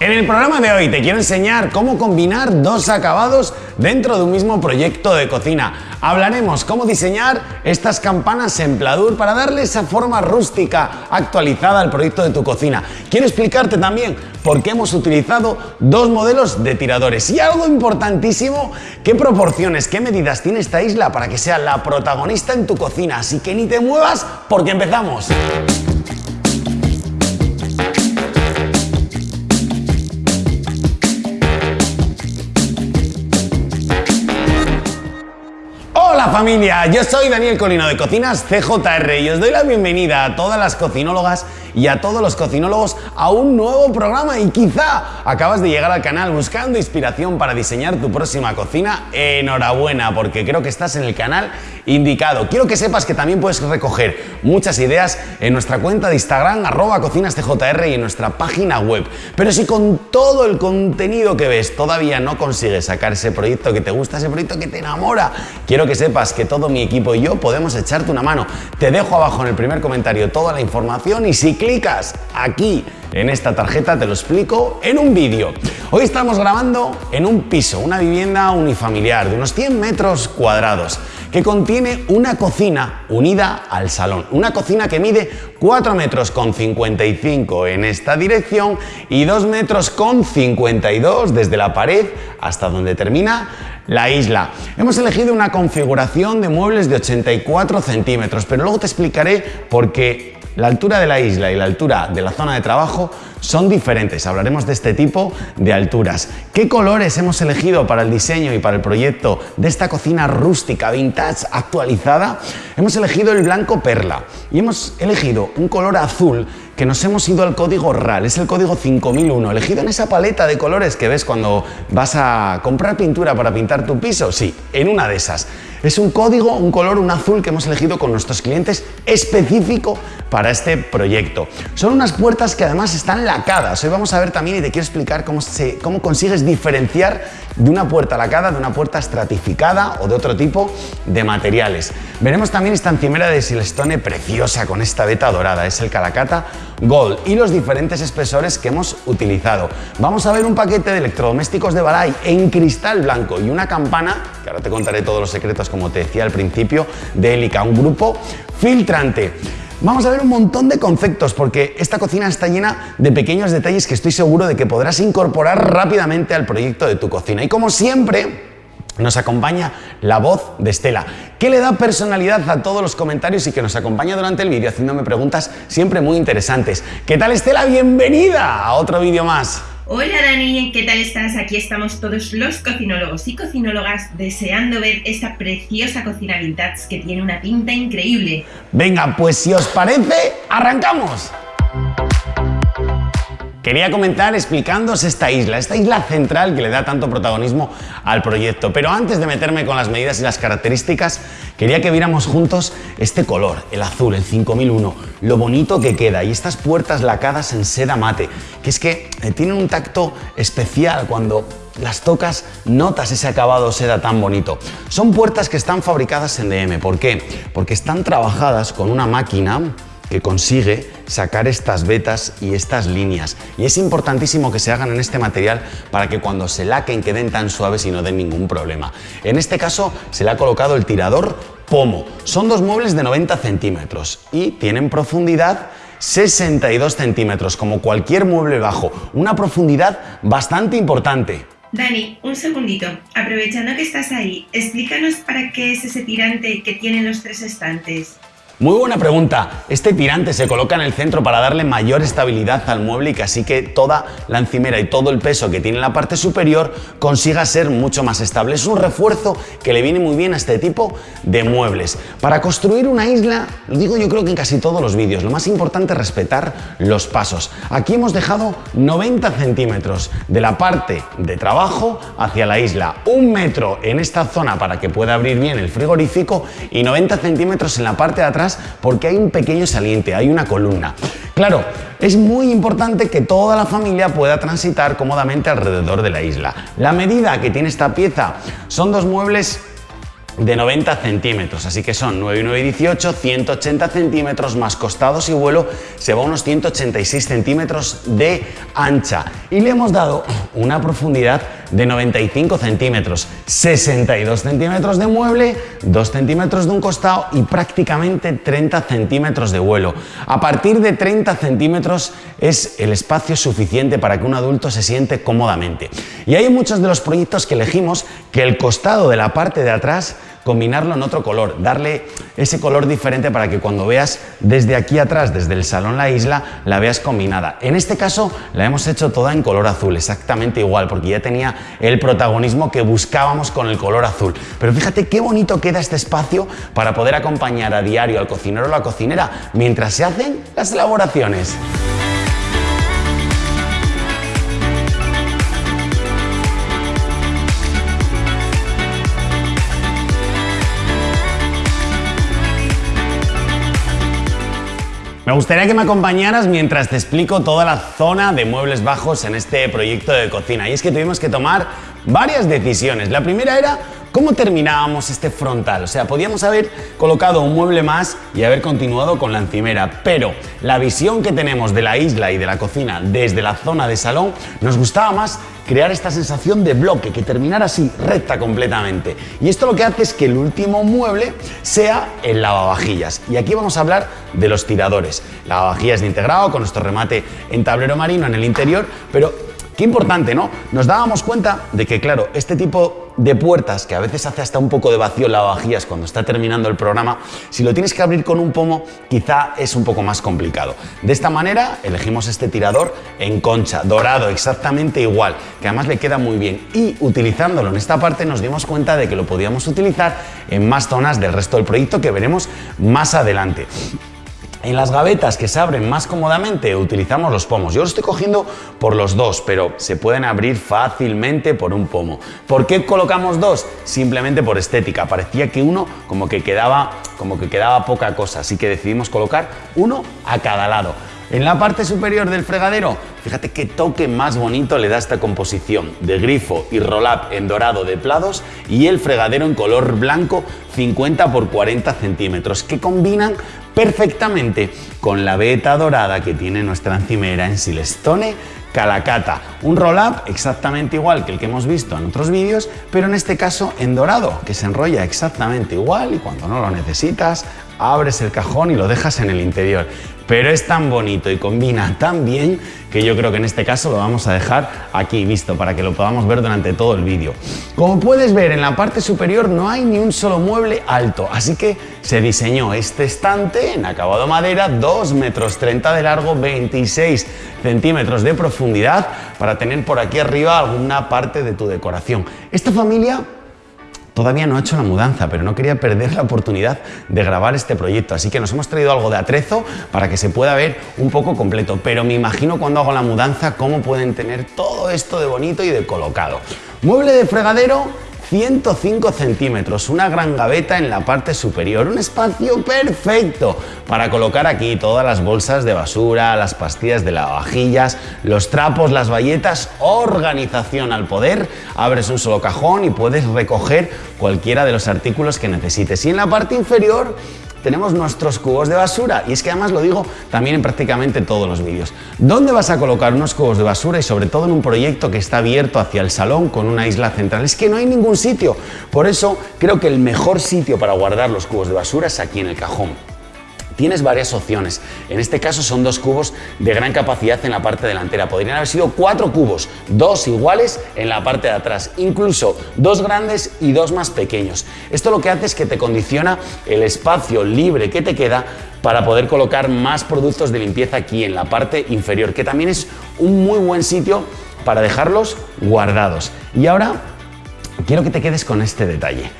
En el programa de hoy te quiero enseñar cómo combinar dos acabados dentro de un mismo proyecto de cocina. Hablaremos cómo diseñar estas campanas en pladur para darle esa forma rústica actualizada al proyecto de tu cocina. Quiero explicarte también por qué hemos utilizado dos modelos de tiradores y algo importantísimo, qué proporciones, qué medidas tiene esta isla para que sea la protagonista en tu cocina. Así que ni te muevas porque empezamos. Hola familia, yo soy Daniel Colino de Cocinas CJR y os doy la bienvenida a todas las cocinólogas y a todos los cocinólogos a un nuevo programa y quizá acabas de llegar al canal buscando inspiración para diseñar tu próxima cocina. Enhorabuena porque creo que estás en el canal indicado. Quiero que sepas que también puedes recoger muchas ideas en nuestra cuenta de Instagram arroba cocinastjr y en nuestra página web. Pero si con todo el contenido que ves todavía no consigues sacar ese proyecto que te gusta, ese proyecto que te enamora, quiero que sepas que todo mi equipo y yo podemos echarte una mano. Te dejo abajo en el primer comentario toda la información y si clicas aquí en esta tarjeta te lo explico en un vídeo. Hoy estamos grabando en un piso, una vivienda unifamiliar de unos 100 metros cuadrados que contiene una cocina unida al salón. Una cocina que mide 4 metros con 55 en esta dirección y 2 metros con 52 desde la pared hasta donde termina la isla. Hemos elegido una configuración de muebles de 84 centímetros, pero luego te explicaré por qué la altura de la isla y la altura de la zona de trabajo son diferentes. Hablaremos de este tipo de alturas. ¿Qué colores hemos elegido para el diseño y para el proyecto de esta cocina rústica, vintage, actualizada? Hemos elegido el blanco perla y hemos elegido un color azul que nos hemos ido al código RAL, es el código 5001, elegido en esa paleta de colores que ves cuando vas a comprar pintura para pintar tu piso. Sí, en una de esas. Es un código, un color, un azul que hemos elegido con nuestros clientes específico para este proyecto. Son unas puertas que además están lacadas. Hoy vamos a ver también y te quiero explicar cómo, cómo consigues diferenciar de una puerta lacada de una puerta estratificada o de otro tipo de materiales. Veremos también esta encimera de Silestone preciosa con esta veta dorada. Es el Calacata Gold y los diferentes espesores que hemos utilizado. Vamos a ver un paquete de electrodomésticos de Balay en cristal blanco y una campana, que ahora te contaré todos los secretos como te decía al principio, de Helica, un grupo filtrante. Vamos a ver un montón de conceptos porque esta cocina está llena de pequeños detalles que estoy seguro de que podrás incorporar rápidamente al proyecto de tu cocina. Y como siempre, nos acompaña la voz de Estela, que le da personalidad a todos los comentarios y que nos acompaña durante el vídeo haciéndome preguntas siempre muy interesantes. ¿Qué tal Estela? Bienvenida a otro vídeo más. Hola Dani, ¿qué tal estás? Aquí estamos todos los cocinólogos y cocinólogas deseando ver esta preciosa cocina vintage que tiene una pinta increíble. Venga, pues si os parece, ¡arrancamos! Quería comentar explicándoos esta isla, esta isla central que le da tanto protagonismo al proyecto. Pero antes de meterme con las medidas y las características, quería que viéramos juntos este color, el azul, el 5001, lo bonito que queda y estas puertas lacadas en seda mate, que es que eh, tienen un tacto especial cuando las tocas, notas ese acabado seda tan bonito. Son puertas que están fabricadas en DM. ¿Por qué? Porque están trabajadas con una máquina que consigue sacar estas vetas y estas líneas. Y es importantísimo que se hagan en este material para que cuando se laquen queden tan suaves y no den ningún problema. En este caso se le ha colocado el tirador pomo. Son dos muebles de 90 centímetros y tienen profundidad 62 centímetros, como cualquier mueble bajo. Una profundidad bastante importante. Dani, un segundito. Aprovechando que estás ahí, explícanos para qué es ese tirante que tienen los tres estantes. Muy buena pregunta. Este tirante se coloca en el centro para darle mayor estabilidad al mueble y que así que toda la encimera y todo el peso que tiene en la parte superior consiga ser mucho más estable. Es un refuerzo que le viene muy bien a este tipo de muebles. Para construir una isla, lo digo yo creo que en casi todos los vídeos, lo más importante es respetar los pasos. Aquí hemos dejado 90 centímetros de la parte de trabajo hacia la isla, un metro en esta zona para que pueda abrir bien el frigorífico y 90 centímetros en la parte de atrás porque hay un pequeño saliente, hay una columna. Claro, es muy importante que toda la familia pueda transitar cómodamente alrededor de la isla. La medida que tiene esta pieza son dos muebles de 90 centímetros, así que son 9 y 9 y 18, 180 centímetros más costados y vuelo, se va a unos 186 centímetros de ancha. Y le hemos dado una profundidad de 95 centímetros, 62 centímetros de mueble, 2 centímetros de un costado y prácticamente 30 centímetros de vuelo. A partir de 30 centímetros es el espacio suficiente para que un adulto se siente cómodamente. Y hay muchos de los proyectos que elegimos que el costado de la parte de atrás combinarlo en otro color, darle ese color diferente para que cuando veas desde aquí atrás, desde el salón la isla, la veas combinada. En este caso la hemos hecho toda en color azul, exactamente igual, porque ya tenía el protagonismo que buscábamos con el color azul. Pero fíjate qué bonito queda este espacio para poder acompañar a diario al cocinero o la cocinera mientras se hacen las elaboraciones. Me gustaría que me acompañaras mientras te explico toda la zona de muebles bajos en este proyecto de cocina. Y es que tuvimos que tomar varias decisiones. La primera era ¿Cómo terminábamos este frontal? O sea, podíamos haber colocado un mueble más y haber continuado con la encimera, pero la visión que tenemos de la isla y de la cocina desde la zona de salón nos gustaba más crear esta sensación de bloque, que terminara así, recta completamente. Y esto lo que hace es que el último mueble sea el lavavajillas. Y aquí vamos a hablar de los tiradores. Lavavajillas de integrado con nuestro remate en tablero marino en el interior, pero Qué importante, ¿no? Nos dábamos cuenta de que, claro, este tipo de puertas, que a veces hace hasta un poco de vacío en lavavajillas cuando está terminando el programa, si lo tienes que abrir con un pomo, quizá es un poco más complicado. De esta manera, elegimos este tirador en concha, dorado, exactamente igual, que además le queda muy bien. Y utilizándolo en esta parte nos dimos cuenta de que lo podíamos utilizar en más zonas del resto del proyecto que veremos más adelante. En las gavetas que se abren más cómodamente utilizamos los pomos. Yo lo estoy cogiendo por los dos, pero se pueden abrir fácilmente por un pomo. ¿Por qué colocamos dos? Simplemente por estética. Parecía que uno como que quedaba, como que quedaba poca cosa, así que decidimos colocar uno a cada lado. En la parte superior del fregadero, fíjate qué toque más bonito le da esta composición de grifo y roll-up en dorado de plados y el fregadero en color blanco 50 x 40 centímetros que combinan perfectamente con la veta dorada que tiene nuestra encimera en Silestone Calacata. Un roll-up exactamente igual que el que hemos visto en otros vídeos, pero en este caso en dorado, que se enrolla exactamente igual y cuando no lo necesitas, abres el cajón y lo dejas en el interior pero es tan bonito y combina tan bien que yo creo que en este caso lo vamos a dejar aquí visto para que lo podamos ver durante todo el vídeo. Como puedes ver en la parte superior no hay ni un solo mueble alto, así que se diseñó este estante en acabado madera, 2 metros 30 de largo, 26 centímetros de profundidad para tener por aquí arriba alguna parte de tu decoración. Esta familia Todavía no ha hecho la mudanza, pero no quería perder la oportunidad de grabar este proyecto, así que nos hemos traído algo de atrezo para que se pueda ver un poco completo, pero me imagino cuando hago la mudanza cómo pueden tener todo esto de bonito y de colocado. Mueble de fregadero 105 centímetros, una gran gaveta en la parte superior, un espacio perfecto para colocar aquí todas las bolsas de basura, las pastillas de lavavajillas, los trapos, las bayetas, organización al poder, abres un solo cajón y puedes recoger cualquiera de los artículos que necesites. Y en la parte inferior tenemos nuestros cubos de basura y es que además lo digo también en prácticamente todos los vídeos. ¿Dónde vas a colocar unos cubos de basura y sobre todo en un proyecto que está abierto hacia el salón con una isla central? Es que no hay ningún sitio. Por eso creo que el mejor sitio para guardar los cubos de basura es aquí en el cajón tienes varias opciones. En este caso son dos cubos de gran capacidad en la parte delantera. Podrían haber sido cuatro cubos, dos iguales en la parte de atrás, incluso dos grandes y dos más pequeños. Esto lo que hace es que te condiciona el espacio libre que te queda para poder colocar más productos de limpieza aquí en la parte inferior, que también es un muy buen sitio para dejarlos guardados. Y ahora quiero que te quedes con este detalle.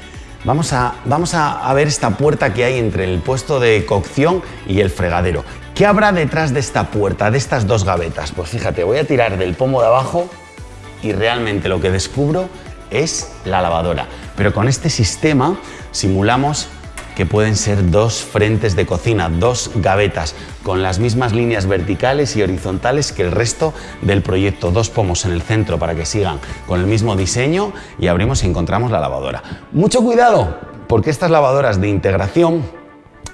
Vamos a, vamos a, ver esta puerta que hay entre el puesto de cocción y el fregadero. ¿Qué habrá detrás de esta puerta, de estas dos gavetas? Pues fíjate, voy a tirar del pomo de abajo y realmente lo que descubro es la lavadora. Pero con este sistema simulamos que pueden ser dos frentes de cocina, dos gavetas, con las mismas líneas verticales y horizontales que el resto del proyecto. Dos pomos en el centro para que sigan con el mismo diseño y abrimos y encontramos la lavadora. Mucho cuidado, porque estas lavadoras de integración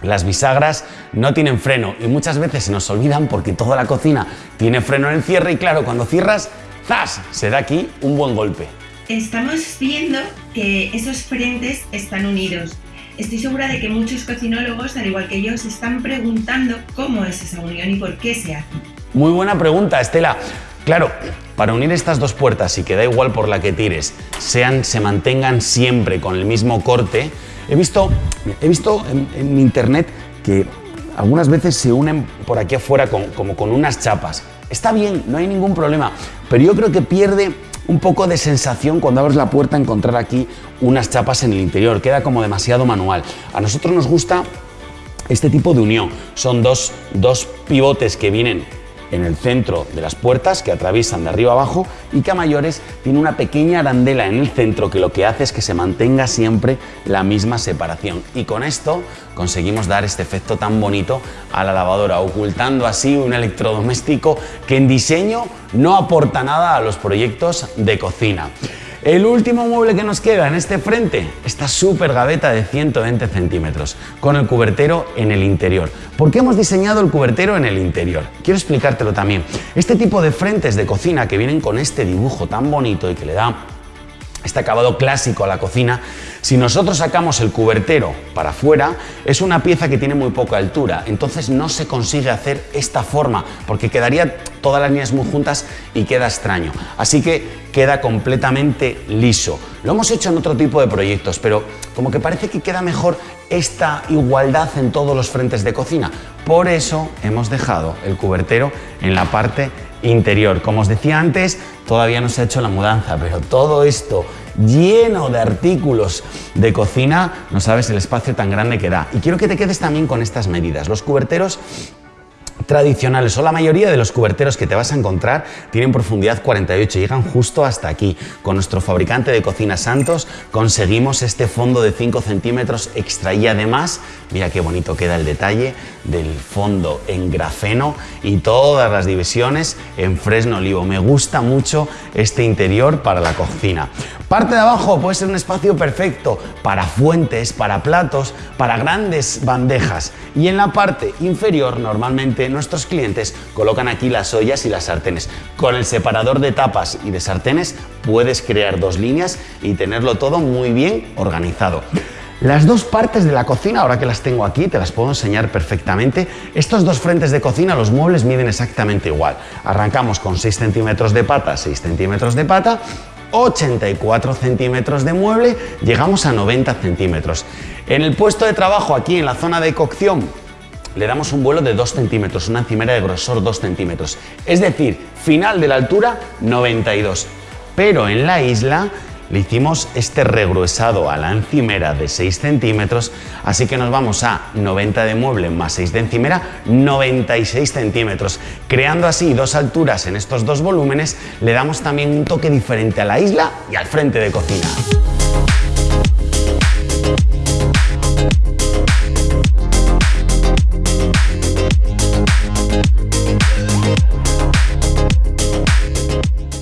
las bisagras no tienen freno y muchas veces se nos olvidan porque toda la cocina tiene freno en el cierre y claro, cuando cierras, ¡zas! Se da aquí un buen golpe. Estamos viendo que esos frentes están unidos. Estoy segura de que muchos cocinólogos, al igual que yo, se están preguntando cómo es esa unión y por qué se hace. Muy buena pregunta, Estela. Claro, para unir estas dos puertas y que da igual por la que tires, sean, se mantengan siempre con el mismo corte, he visto, he visto en, internet que algunas veces se unen por aquí afuera como con unas chapas. Está bien, no hay ningún problema, pero yo creo que pierde un poco de sensación cuando abres la puerta encontrar aquí unas chapas en el interior, queda como demasiado manual. A nosotros nos gusta este tipo de unión, son dos, dos pivotes que vienen en el centro de las puertas que atraviesan de arriba abajo y que a mayores tiene una pequeña arandela en el centro que lo que hace es que se mantenga siempre la misma separación y con esto conseguimos dar este efecto tan bonito a la lavadora ocultando así un electrodoméstico que en diseño no aporta nada a los proyectos de cocina. El último mueble que nos queda en este frente, esta súper gaveta de 120 centímetros, con el cubertero en el interior. ¿Por qué hemos diseñado el cubertero en el interior? Quiero explicártelo también. Este tipo de frentes de cocina que vienen con este dibujo tan bonito y que le da este acabado clásico a la cocina, si nosotros sacamos el cubertero para afuera, es una pieza que tiene muy poca altura, entonces no se consigue hacer esta forma, porque quedaría todas las líneas muy juntas y queda extraño. Así que queda completamente liso. Lo hemos hecho en otro tipo de proyectos, pero como que parece que queda mejor esta igualdad en todos los frentes de cocina. Por eso hemos dejado el cubertero en la parte interior. Como os decía antes, todavía no se ha hecho la mudanza, pero todo esto lleno de artículos de cocina, no sabes el espacio tan grande que da. Y quiero que te quedes también con estas medidas. Los cuberteros tradicionales o la mayoría de los cuberteros que te vas a encontrar tienen profundidad 48, llegan justo hasta aquí. Con nuestro fabricante de cocina Santos conseguimos este fondo de 5 centímetros extra y además, mira qué bonito queda el detalle del fondo en grafeno y todas las divisiones en fresno olivo. Me gusta mucho este interior para la cocina. Parte de abajo puede ser un espacio perfecto para fuentes, para platos, para grandes bandejas y en la parte inferior normalmente nuestros clientes colocan aquí las ollas y las sartenes. Con el separador de tapas y de sartenes puedes crear dos líneas y tenerlo todo muy bien organizado. Las dos partes de la cocina, ahora que las tengo aquí, te las puedo enseñar perfectamente. Estos dos frentes de cocina, los muebles miden exactamente igual. Arrancamos con 6 centímetros de pata, 6 centímetros de pata, 84 centímetros de mueble, llegamos a 90 centímetros. En el puesto de trabajo, aquí en la zona de cocción, le damos un vuelo de 2 centímetros, una encimera de grosor 2 centímetros. Es decir, final de la altura 92. Pero en la isla le hicimos este regruesado a la encimera de 6 centímetros, así que nos vamos a 90 de mueble más 6 de encimera, 96 centímetros. Creando así dos alturas en estos dos volúmenes, le damos también un toque diferente a la isla y al frente de cocina.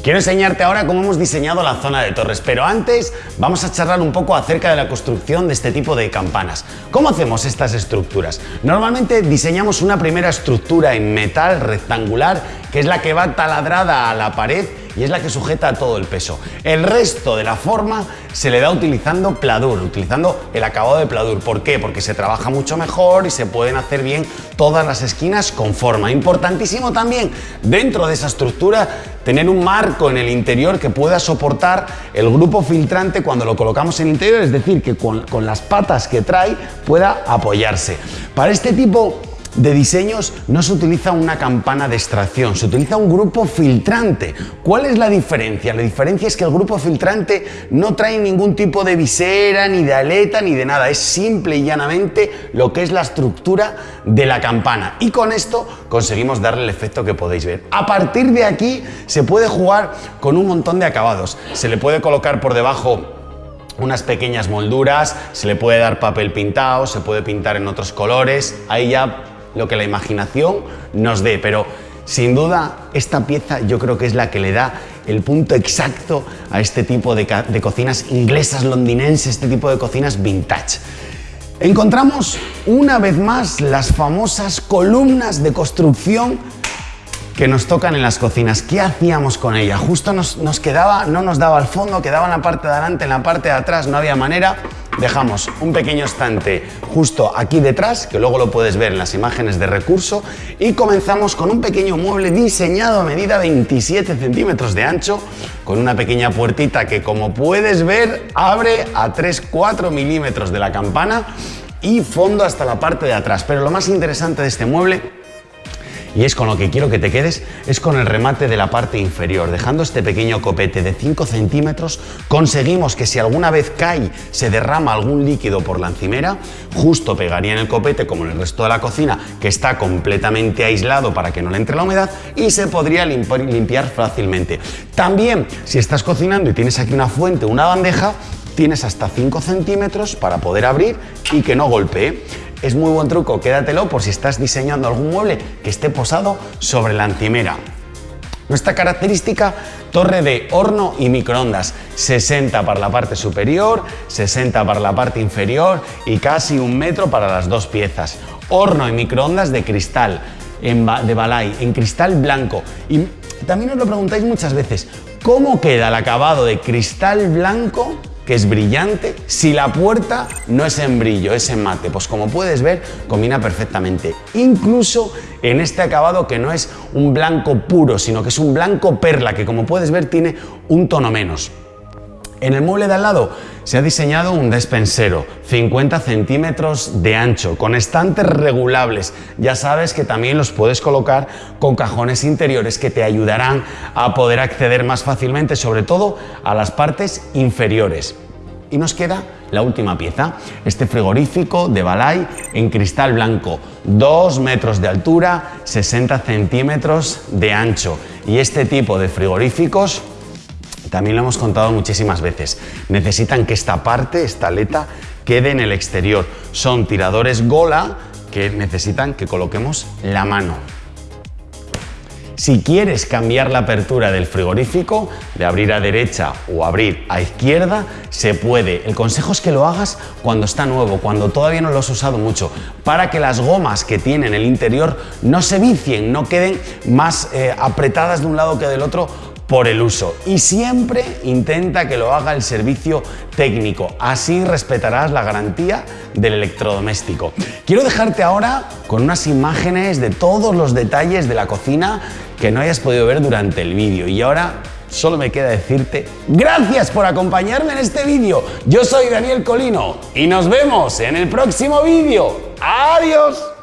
Quiero enseñarte ahora cómo hemos diseñado la zona de torres, pero antes vamos a charlar un poco acerca de la construcción de este tipo de campanas. ¿Cómo hacemos estas estructuras? Normalmente diseñamos una primera estructura en metal rectangular, que es la que va taladrada a la pared y es la que sujeta todo el peso. El resto de la forma se le da utilizando pladur, utilizando el acabado de pladur. ¿Por qué? Porque se trabaja mucho mejor y se pueden hacer bien todas las esquinas con forma. Importantísimo también dentro de esa estructura tener un marco en el interior que pueda soportar el grupo filtrante cuando lo colocamos en el interior, es decir, que con, con las patas que trae pueda apoyarse. Para este tipo de diseños no se utiliza una campana de extracción, se utiliza un grupo filtrante. ¿Cuál es la diferencia? La diferencia es que el grupo filtrante no trae ningún tipo de visera, ni de aleta, ni de nada. Es simple y llanamente lo que es la estructura de la campana. Y con esto conseguimos darle el efecto que podéis ver. A partir de aquí se puede jugar con un montón de acabados. Se le puede colocar por debajo unas pequeñas molduras, se le puede dar papel pintado, se puede pintar en otros colores, ahí ya lo que la imaginación nos dé, pero sin duda esta pieza yo creo que es la que le da el punto exacto a este tipo de, cocinas inglesas, londinenses, este tipo de cocinas vintage. Encontramos una vez más las famosas columnas de construcción que nos tocan en las cocinas. ¿Qué hacíamos con ella? Justo nos, quedaba, no nos daba al fondo, quedaba en la parte de adelante, en la parte de atrás, no había manera. Dejamos un pequeño estante justo aquí detrás, que luego lo puedes ver en las imágenes de recurso, y comenzamos con un pequeño mueble diseñado a medida 27 centímetros de ancho, con una pequeña puertita que como puedes ver abre a 3-4 milímetros de la campana y fondo hasta la parte de atrás. Pero lo más interesante de este mueble y es con lo que quiero que te quedes, es con el remate de la parte inferior. Dejando este pequeño copete de 5 centímetros, conseguimos que si alguna vez cae, se derrama algún líquido por la encimera, justo pegaría en el copete como en el resto de la cocina, que está completamente aislado para que no le entre la humedad y se podría limpiar fácilmente. También, si estás cocinando y tienes aquí una fuente, una bandeja, tienes hasta 5 centímetros para poder abrir y que no golpee. Es muy buen truco, quédatelo por si estás diseñando algún mueble que esté posado sobre la encimera. Nuestra característica, torre de horno y microondas, 60 para la parte superior, 60 para la parte inferior y casi un metro para las dos piezas. Horno y microondas de cristal, de Balay, en cristal blanco. Y también os lo preguntáis muchas veces, ¿cómo queda el acabado de cristal blanco que es brillante, si la puerta no es en brillo, es en mate. Pues como puedes ver, combina perfectamente. Incluso en este acabado que no es un blanco puro, sino que es un blanco perla, que como puedes ver tiene un tono menos. En el mueble de al lado se ha diseñado un despensero, 50 centímetros de ancho, con estantes regulables. Ya sabes que también los puedes colocar con cajones interiores que te ayudarán a poder acceder más fácilmente, sobre todo a las partes inferiores. Y nos queda la última pieza, este frigorífico de Balay en cristal blanco, 2 metros de altura, 60 centímetros de ancho. Y este tipo de frigoríficos también lo hemos contado muchísimas veces. Necesitan que esta parte, esta aleta, quede en el exterior. Son tiradores Gola que necesitan que coloquemos la mano. Si quieres cambiar la apertura del frigorífico, de abrir a derecha o abrir a izquierda, se puede. El consejo es que lo hagas cuando está nuevo, cuando todavía no lo has usado mucho, para que las gomas que tiene en el interior no se vicien, no queden más eh, apretadas de un lado que del otro por el uso y siempre intenta que lo haga el servicio técnico, así respetarás la garantía del electrodoméstico. Quiero dejarte ahora con unas imágenes de todos los detalles de la cocina que no hayas podido ver durante el vídeo y ahora solo me queda decirte gracias por acompañarme en este vídeo. Yo soy Daniel Colino y nos vemos en el próximo vídeo. ¡Adiós!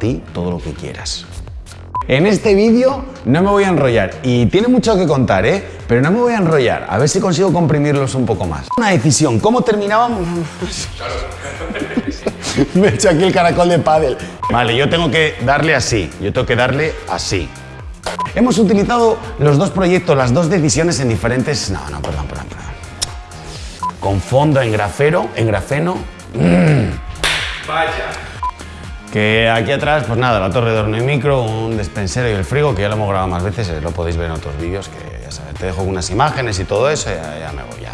Ti todo lo que quieras. En este vídeo no me voy a enrollar y tiene mucho que contar, ¿eh? Pero no me voy a enrollar, a ver si consigo comprimirlos un poco más. Una decisión, ¿cómo terminábamos? me he hecho aquí el caracol de pádel. Vale, yo tengo que darle así, yo tengo que darle así. Hemos utilizado los dos proyectos, las dos decisiones en diferentes... No, no, perdón, perdón, perdón. Con fondo en grafero, en grafeno. Mm. Vaya. Que aquí atrás, pues nada, la torre de horno y micro, un despensero y el frigo, que ya lo hemos grabado más veces, eh, lo podéis ver en otros vídeos, que ya sabes, te dejo unas imágenes y todo eso, ya, me voy, ya.